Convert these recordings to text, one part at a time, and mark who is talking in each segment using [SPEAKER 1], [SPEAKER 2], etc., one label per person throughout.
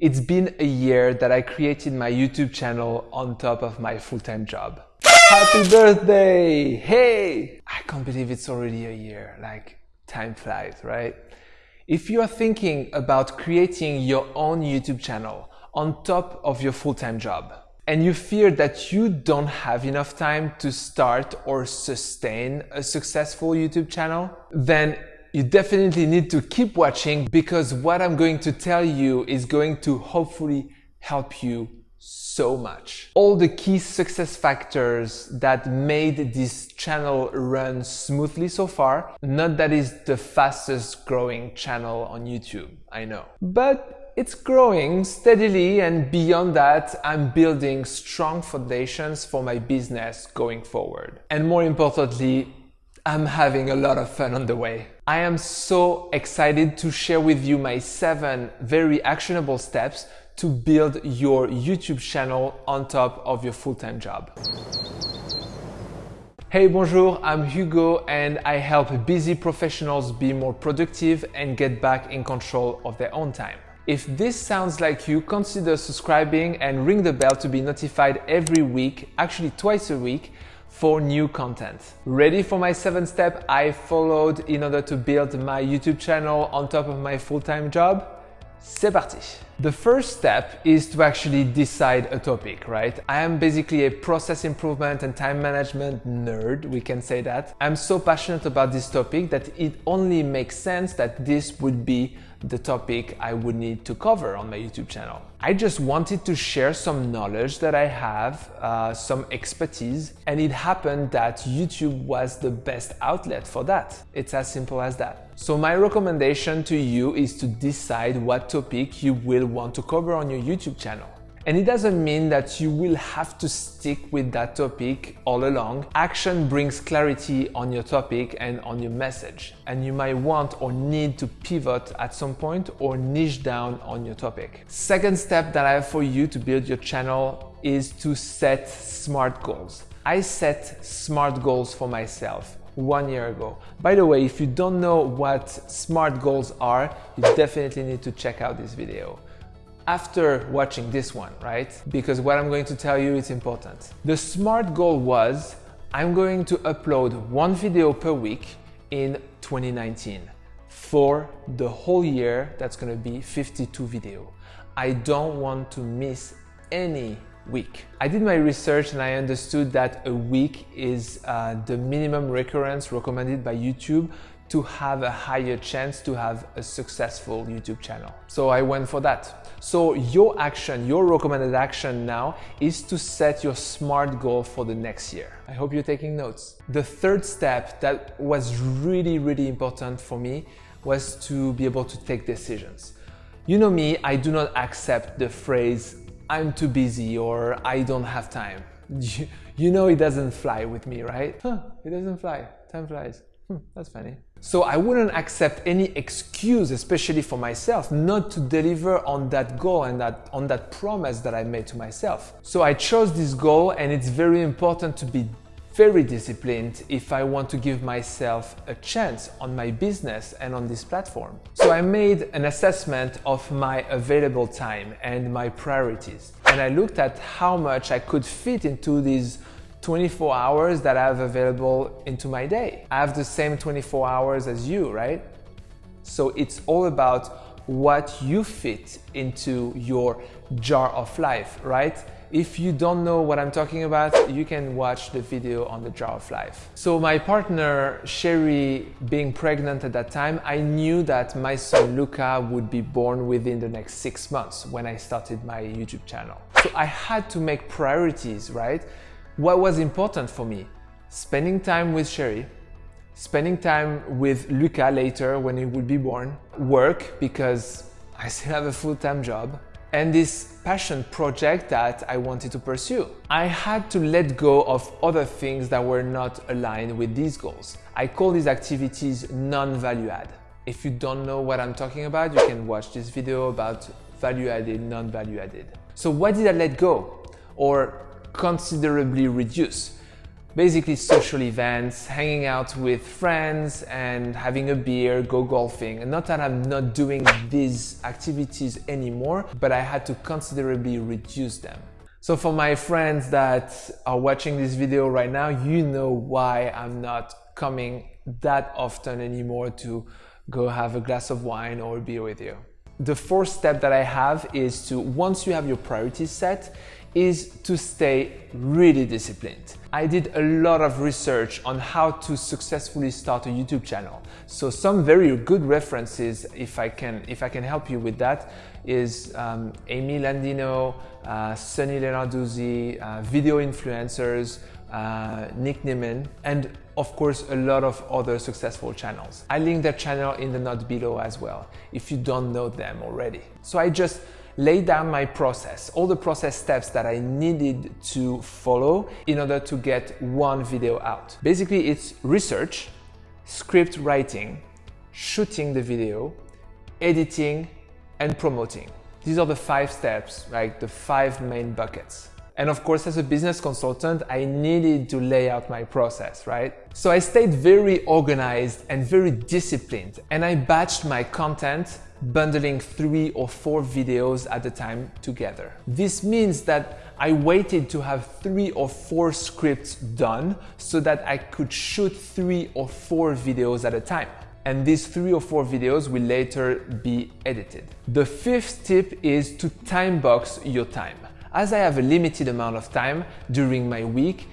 [SPEAKER 1] It's been a year that I created my YouTube channel on top of my full-time job. Happy birthday! Hey! I can't believe it's already a year. Like, time flies, right? If you are thinking about creating your own YouTube channel on top of your full-time job, and you fear that you don't have enough time to start or sustain a successful YouTube channel, then you definitely need to keep watching because what I'm going to tell you is going to hopefully help you so much. All the key success factors that made this channel run smoothly so far. Not that it's the fastest growing channel on YouTube, I know. But it's growing steadily and beyond that, I'm building strong foundations for my business going forward. And more importantly, I'm having a lot of fun on the way. I am so excited to share with you my seven very actionable steps to build your YouTube channel on top of your full-time job. Hey, bonjour, I'm Hugo and I help busy professionals be more productive and get back in control of their own time. If this sounds like you, consider subscribing and ring the bell to be notified every week, actually twice a week, for new content. Ready for my seven step I followed in order to build my YouTube channel on top of my full-time job? C'est parti! The first step is to actually decide a topic, right? I am basically a process improvement and time management nerd, we can say that. I'm so passionate about this topic that it only makes sense that this would be the topic I would need to cover on my YouTube channel. I just wanted to share some knowledge that I have, uh, some expertise, and it happened that YouTube was the best outlet for that. It's as simple as that. So my recommendation to you is to decide what topic you will want to cover on your YouTube channel. And it doesn't mean that you will have to stick with that topic all along. Action brings clarity on your topic and on your message. And you might want or need to pivot at some point or niche down on your topic. Second step that I have for you to build your channel is to set SMART goals. I set SMART goals for myself one year ago. By the way, if you don't know what SMART goals are, you definitely need to check out this video after watching this one, right? Because what I'm going to tell you is important. The SMART goal was I'm going to upload one video per week in 2019 for the whole year that's going to be 52 video. I don't want to miss any week. I did my research and I understood that a week is uh, the minimum recurrence recommended by YouTube to have a higher chance to have a successful YouTube channel. So I went for that. So your action, your recommended action now is to set your SMART goal for the next year. I hope you're taking notes. The third step that was really, really important for me was to be able to take decisions. You know me, I do not accept the phrase, I'm too busy or I don't have time. You, know it doesn't fly with me, right? Huh, it doesn't fly, time flies. Hmm, that's funny. So I wouldn't accept any excuse, especially for myself, not to deliver on that goal and that, on that promise that I made to myself. So I chose this goal and it's very important to be very disciplined if I want to give myself a chance on my business and on this platform. So I made an assessment of my available time and my priorities. And I looked at how much I could fit into these 24 hours that I have available into my day. I have the same 24 hours as you, right? So it's all about what you fit into your jar of life, right? If you don't know what I'm talking about, you can watch the video on the jar of life. So my partner, Sherry, being pregnant at that time, I knew that my son Luca would be born within the next six months when I started my YouTube channel. So I had to make priorities, right? What was important for me? Spending time with Sherry, spending time with Luca later when he would be born, work because I still have a full-time job, and this passion project that I wanted to pursue. I had to let go of other things that were not aligned with these goals. I call these activities non-value add. If you don't know what I'm talking about, you can watch this video about value added, non-value added. So what did I let go? Or considerably reduce. Basically social events, hanging out with friends and having a beer, go golfing. And not that I'm not doing these activities anymore, but I had to considerably reduce them. So for my friends that are watching this video right now, you know why I'm not coming that often anymore to go have a glass of wine or beer with you. The fourth step that I have is to, once you have your priorities set, is to stay really disciplined. I did a lot of research on how to successfully start a YouTube channel. So some very good references, if I can, if I can help you with that, is um, Amy Landino, uh, Sunny Lenarduzzi, uh, video influencers, uh, Nick Nimmin, and of course a lot of other successful channels. I link their channel in the note below as well, if you don't know them already. So I just lay down my process, all the process steps that I needed to follow in order to get one video out. Basically, it's research, script writing, shooting the video, editing, and promoting. These are the five steps, like the five main buckets. And of course, as a business consultant, I needed to lay out my process, right? So I stayed very organized and very disciplined and I batched my content bundling three or four videos at a time together. This means that I waited to have three or four scripts done so that I could shoot three or four videos at a time. And these three or four videos will later be edited. The fifth tip is to time box your time. As I have a limited amount of time during my week,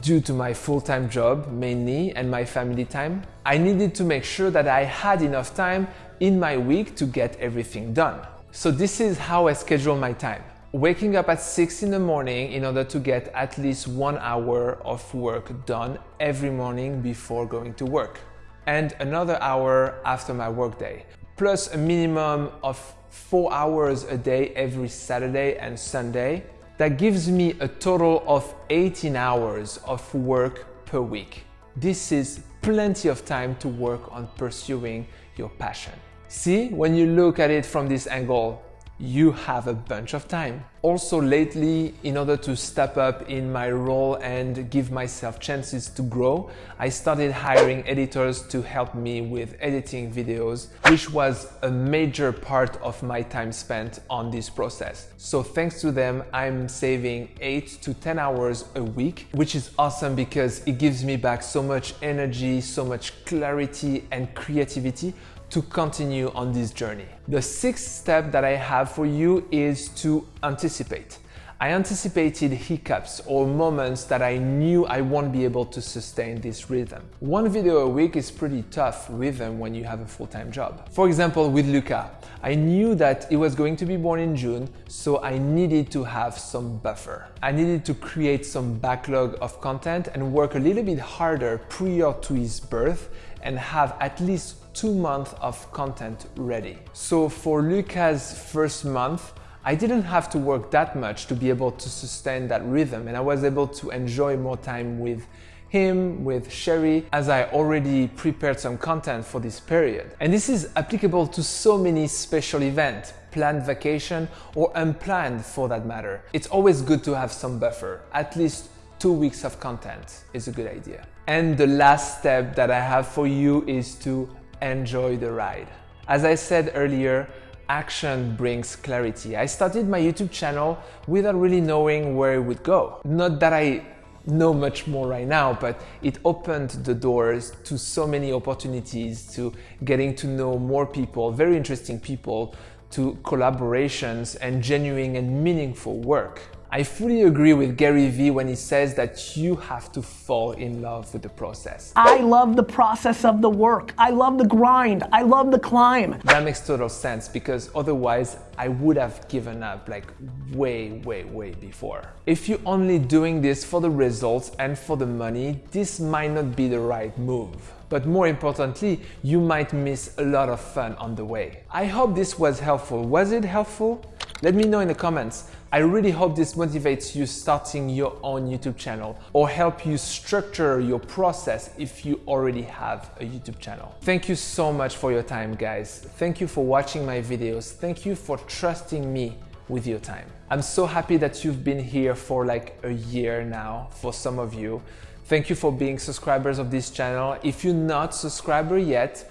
[SPEAKER 1] due to my full-time job mainly and my family time, I needed to make sure that I had enough time in my week to get everything done. So this is how I schedule my time. Waking up at 6 in the morning in order to get at least one hour of work done every morning before going to work. And another hour after my workday. Plus a minimum of four hours a day every Saturday and Sunday. That gives me a total of 18 hours of work per week. This is plenty of time to work on pursuing your passion. See, when you look at it from this angle, you have a bunch of time. Also lately, in order to step up in my role and give myself chances to grow, I started hiring editors to help me with editing videos, which was a major part of my time spent on this process. So thanks to them, I'm saving 8 to 10 hours a week, which is awesome because it gives me back so much energy, so much clarity and creativity to continue on this journey. The sixth step that I have for you is to anticipate. I anticipated hiccups or moments that I knew I won't be able to sustain this rhythm. One video a week is pretty tough rhythm when you have a full-time job. For example, with Luca, I knew that he was going to be born in June, so I needed to have some buffer. I needed to create some backlog of content and work a little bit harder prior to his birth and have at least two months of content ready. So for Luca's first month, I didn't have to work that much to be able to sustain that rhythm and I was able to enjoy more time with him, with Sherry, as I already prepared some content for this period. And this is applicable to so many special events, planned vacation or unplanned for that matter. It's always good to have some buffer, at least two weeks of content is a good idea. And the last step that I have for you is to enjoy the ride. As I said earlier, action brings clarity. I started my YouTube channel without really knowing where it would go. Not that I know much more right now, but it opened the doors to so many opportunities to getting to know more people, very interesting people, to collaborations and genuine and meaningful work. I fully agree with Gary Vee when he says that you have to fall in love with the process.
[SPEAKER 2] I love the process of the work. I love the grind. I love the climb.
[SPEAKER 1] That makes total sense because otherwise I would have given up like way, way, way before. If you're only doing this for the results and for the money, this might not be the right move. But more importantly, you might miss a lot of fun on the way. I hope this was helpful. Was it helpful? Let me know in the comments. I really hope this motivates you starting your own YouTube channel or help you structure your process if you already have a YouTube channel. Thank you so much for your time, guys. Thank you for watching my videos. Thank you for trusting me with your time. I'm so happy that you've been here for like a year now for some of you. Thank you for being subscribers of this channel. If you're not subscriber yet,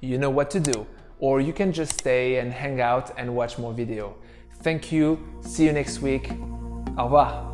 [SPEAKER 1] you know what to do. Or you can just stay and hang out and watch more video. Thank you. See you next week. Au revoir.